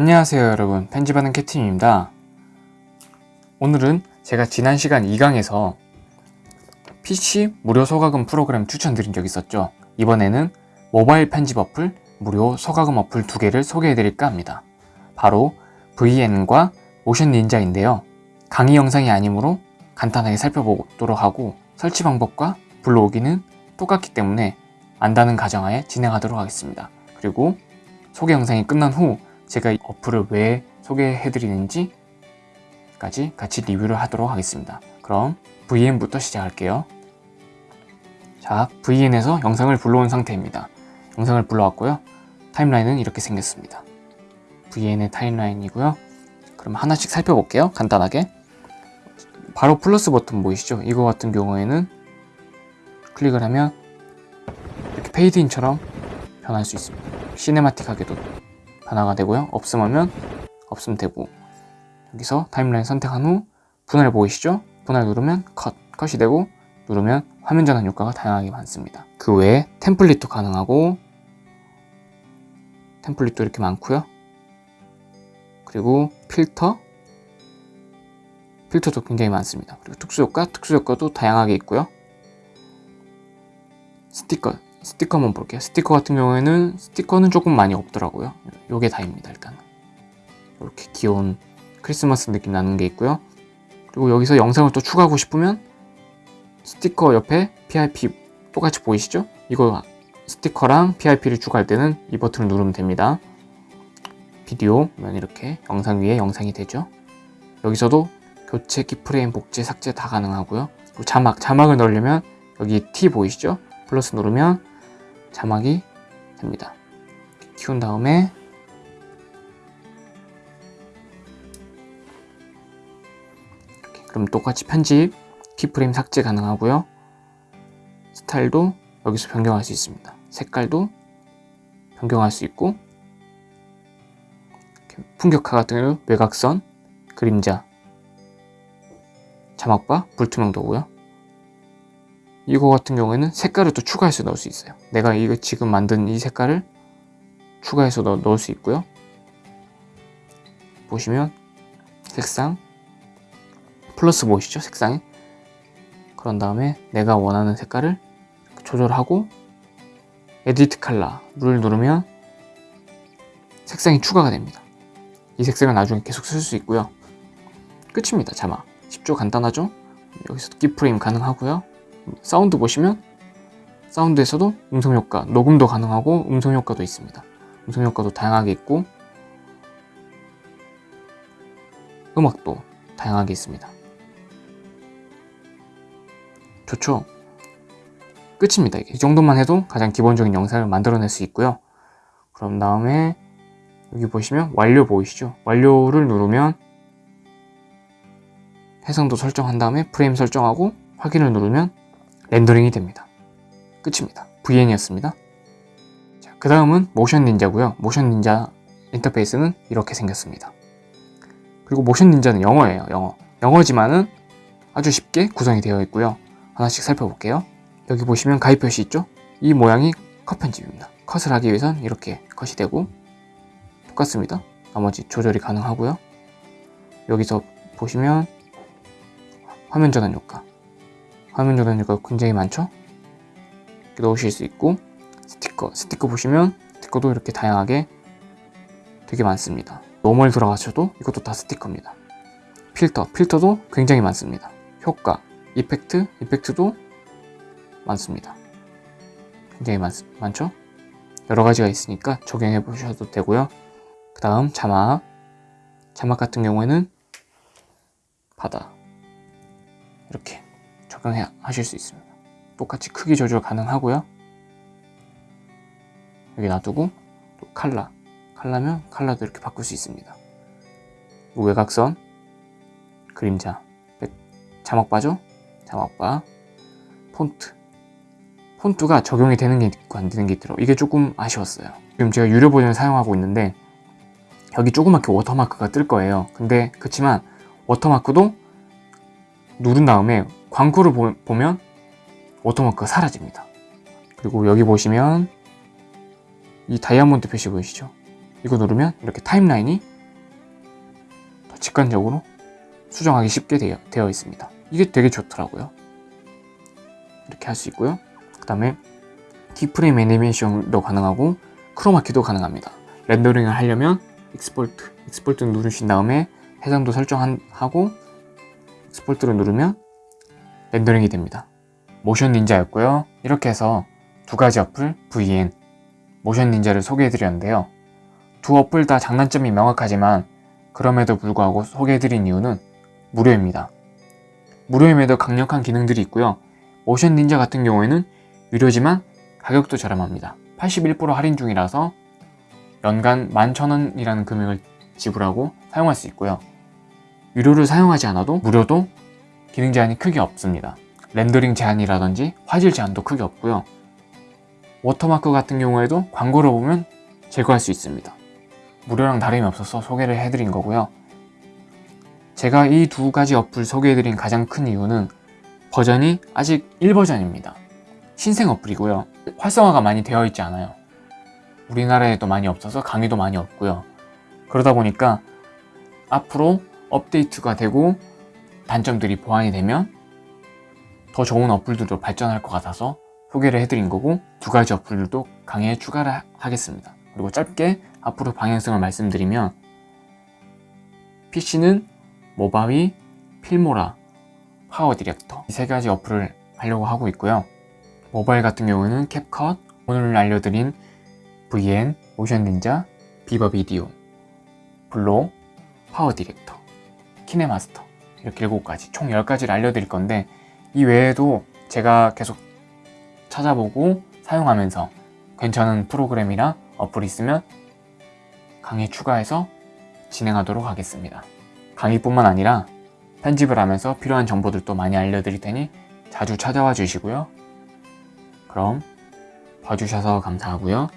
안녕하세요 여러분. 편집하는 캡틴입니다. 오늘은 제가 지난 시간 2강에서 PC 무료 소가금 프로그램 추천드린 적 있었죠. 이번에는 모바일 편집 어플 무료 소가금 어플 두 개를 소개해 드릴까 합니다. 바로 VN과 모션 닌자인데요. 강의 영상이 아니므로 간단하게 살펴보도록 하고 설치 방법과 불러오기는 똑같기 때문에 안다는 가정하에 진행하도록 하겠습니다. 그리고 소개 영상이 끝난 후 제가 이 어플을 왜 소개해 드리는지 까지 같이 리뷰를 하도록 하겠습니다. 그럼 VN부터 시작할게요. 자, VN에서 영상을 불러온 상태입니다. 영상을 불러왔고요. 타임라인은 이렇게 생겼습니다. VN의 타임라인이고요. 그럼 하나씩 살펴볼게요. 간단하게. 바로 플러스 버튼 보이시죠? 이거 같은 경우에는 클릭을 하면 이렇게 페이드인처럼 변할 수 있습니다. cinematic하게도 변화가 되고요. 없음 하면 없음 되고 여기서 timeline 선택한 후 분할 보이시죠? 분할 누르면 컷, 컷이 되고 누르면 화면 전환 효과가 다양하게 많습니다. 그 외에 template도 가능하고 template도 이렇게 많고요. 그리고 필터 필터도 굉장히 많습니다. 그리고 특수효과, 특수효과도 다양하게 있고요. 스티커, 스티커 한번 볼게요. 스티커 같은 경우에는 스티커는 조금 많이 없더라고요. 요게 다입니다, 일단은. 이렇게 귀여운 크리스마스 느낌 나는 게 있고요. 그리고 여기서 영상을 또 추가하고 싶으면 스티커 옆에 PIP 똑같이 보이시죠? 이거 스티커랑 PIP를 추가할 때는 이 버튼을 누르면 됩니다. 비디오 면 이렇게 영상 위에 영상이 되죠. 여기서도 교체, 키프레임, 복제, 삭제 다 가능하고요. 그리고 자막, 자막을 넣으려면 여기 T 보이시죠? 플러스 누르면 자막이 됩니다. 키운 다음에 이렇게 그럼 똑같이 편집, 키프레임 삭제 가능하고요. 스타일도 여기서 변경할 수 있습니다. 색깔도 변경할 수 있고 풍격화 같은 경우 외곽선, 그림자, 자막바, 불투명도고요. 이거 같은 경우에는 색깔을 또 추가해서 넣을 수 있어요. 내가 이거 지금 만든 이 색깔을 추가해서 넣, 넣을 수 있고요. 보시면 색상 플러스 보이시죠? 색상에 그런 다음에 내가 원하는 색깔을 조절하고 edit color를 누르면 색상이 추가가 됩니다. 이 색상을 나중에 계속 쓸 수 있고요. 끝입니다. 자막. 쉽죠? 간단하죠? 여기서 keyframe 가능하고요. 사운드 보시면 사운드에서도 음성 효과, 녹음도 가능하고 음성 효과도 있습니다. 음성 효과도 다양하게 있고 음악도 다양하게 있습니다. 좋죠? 끝입니다. 이 정도만 해도 가장 기본적인 영상을 만들어낼 수 있고요. 그럼 다음에 여기 보시면 완료 보이시죠? 완료를 누르면 해상도 설정한 다음에 프레임 설정하고 확인을 누르면 렌더링이 됩니다. 끝입니다. VN이었습니다. 자, 그 다음은 모션 닌자고요. 모션 닌자 인터페이스는 이렇게 생겼습니다. 그리고 모션 닌자는 영어예요. 영어. 영어지만은 아주 쉽게 구성이 되어 있고요. 하나씩 살펴볼게요. 여기 보시면 가입 표시 있죠? 이 모양이 컷 편집입니다. 컷을 하기 위해선 이렇게 컷이 되고 똑같습니다. 나머지 조절이 가능하고요. 여기서 보시면 화면 전환 효과 화면 효과 굉장히 많죠? 이렇게 넣으실 수 있고 스티커 스티커 보시면 스티커도 이렇게 다양하게 되게 많습니다. normal 들어가셔도 이것도 다 스티커입니다. 필터 필터도 굉장히 많습니다. 효과 effect effect도 많습니다. 굉장히 많, 많죠? 여러 가지가 있으니까 적용해 보셔도 되고요. 그 다음 자막 자막 같은 경우에는 바다 이렇게 적용해 하실 수 있습니다. 똑같이 크기 조절 가능하고요. 여기 놔두고 또 칼라 칼라면 칼라도 이렇게 바꿀 수 있습니다. 외곽선 그림자 자막바죠? 자막바 폰트 폰트가 적용이 되는 게 있고 안 되는 게 있더라고요. 이게 조금 아쉬웠어요. 지금 제가 유료 버전을 사용하고 있는데 여기 조그맣게 워터마크가 뜰 거예요. 근데 그렇지만 워터마크도 누른 다음에 광고를 보, 보면 watermark가 사라집니다. 그리고 여기 보시면 이 다이아몬드 표시 보이시죠? 이거 누르면 이렇게 timeline이 직관적으로 수정하기 쉽게 되어, 되어 있습니다. 이게 되게 좋더라고요. 이렇게 할 수 있고요. 그 다음에 keyframe 애니메이션도 가능하고 크로마키도 가능합니다. 렌더링을 하려면 export, export 누르신 다음에 해상도 설정하고 export를 누르면 렌더링이 됩니다. Motion Ninja였고요. 이렇게 해서 두 가지 어플 VN, Motion Ninja를 소개해드렸는데요. 두 어플 다 장단점이 명확하지만 그럼에도 불구하고 소개해드린 이유는 무료입니다. 무료임에도 강력한 기능들이 있고요. Motion Ninja 같은 경우에는 유료지만 가격도 저렴합니다. 81% 할인 중이라서 연간 11,000원이라는 금액을 지불하고 사용할 수 있고요. 유료를 사용하지 않아도 무료도 기능 제한이 크게 없습니다. 렌더링 제한이라든지 화질 제한도 크게 없고요. 워터마크 같은 경우에도 광고를 보면 제거할 수 있습니다. 무료랑 다름이 없어서 소개를 해드린 거고요. 제가 이 두 가지 어플 소개해드린 가장 큰 이유는 버전이 아직 1버전입니다. 신생 어플이고요. 활성화가 많이 되어 있지 않아요. 우리나라에도 많이 없어서 강의도 많이 없고요. 그러다 보니까 앞으로 업데이트가 되고 단점들이 보완이 되면 더 좋은 어플들도 발전할 것 같아서 소개를 해드린 거고 두 가지 어플들도 강의에 추가를 하겠습니다. 그리고 짧게 앞으로 방향성을 말씀드리면 PC는 Movavi, Filmora, PowerDirector 이 세 가지 어플을 하려고 하고 있고요. 모바일 같은 경우는 CapCut, 오늘 알려드린 VN, Motion Ninja, VivaVideo, VLLO, PowerDirector, KineMaster 이렇게 7가지 총 10가지를 알려드릴 건데 이 외에도 제가 계속 찾아보고 사용하면서 괜찮은 프로그램이나 어플이 있으면 강의 추가해서 진행하도록 하겠습니다. 강의뿐만 아니라 편집을 하면서 필요한 정보들도 많이 알려드릴 테니 자주 찾아와 주시고요. 그럼 봐주셔서 감사하고요.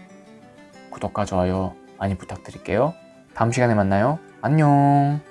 구독과 좋아요 많이 부탁드릴게요. 다음 시간에 만나요. 안녕